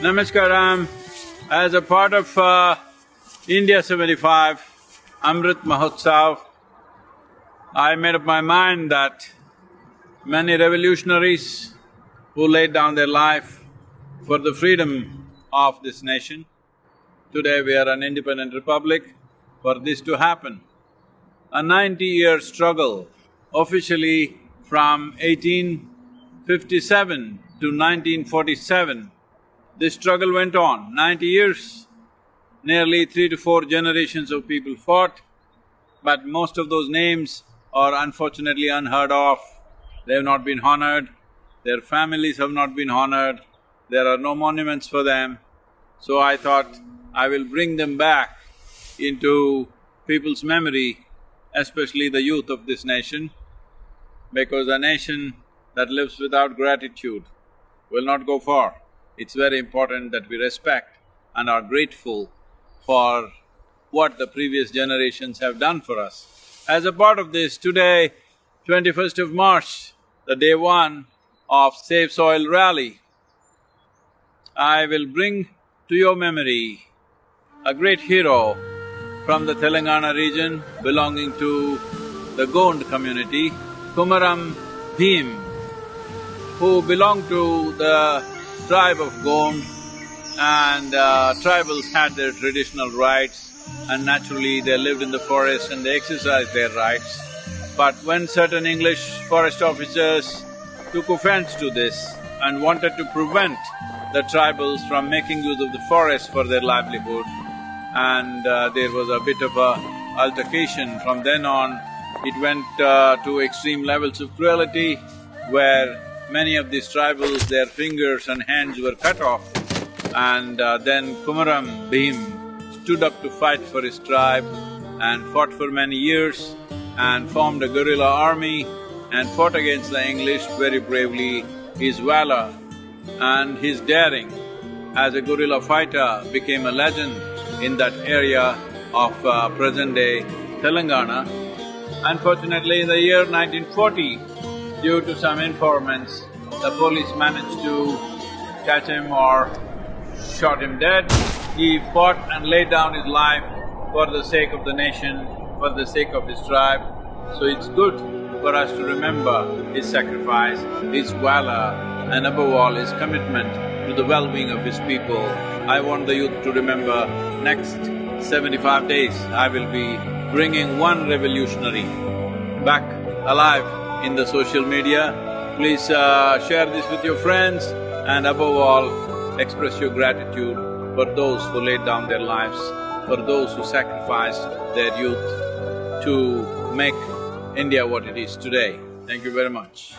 Namaskaram. As a part of uh, India seventy-five, Amrit Mahotsav, I made up my mind that many revolutionaries who laid down their life for the freedom of this nation, today we are an independent republic, for this to happen, a ninety-year struggle officially from 1857 to 1947, this struggle went on, ninety years. Nearly three to four generations of people fought, but most of those names are unfortunately unheard of. They have not been honored, their families have not been honored, there are no monuments for them. So I thought I will bring them back into people's memory, especially the youth of this nation, because a nation that lives without gratitude will not go far. It's very important that we respect and are grateful for what the previous generations have done for us. As a part of this, today, twenty-first of March, the day one of Save Soil Rally, I will bring to your memory a great hero from the Telangana region belonging to the Gond community, Kumaram Bhim, who belonged to the tribe of Gond and uh, tribals had their traditional rights and naturally they lived in the forest and they exercised their rights. But when certain English forest officers took offense to this and wanted to prevent the tribals from making use of the forest for their livelihood, and uh, there was a bit of a altercation. From then on, it went uh, to extreme levels of cruelty where many of these tribals, their fingers and hands were cut off. And uh, then Kumaram Bhim stood up to fight for his tribe and fought for many years and formed a guerrilla army and fought against the English very bravely. His valor and his daring as a guerrilla fighter became a legend in that area of uh, present-day Telangana. Unfortunately, in the year 1940, Due to some informants, the police managed to catch him or shot him dead. He fought and laid down his life for the sake of the nation, for the sake of his tribe. So it's good for us to remember his sacrifice, his valor and above all his commitment to the well-being of his people. I want the youth to remember next seventy-five days I will be bringing one revolutionary back alive in the social media. Please uh, share this with your friends and above all, express your gratitude for those who laid down their lives, for those who sacrificed their youth to make India what it is today. Thank you very much.